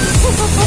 Oh, oh, oh.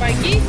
резиновые сапоги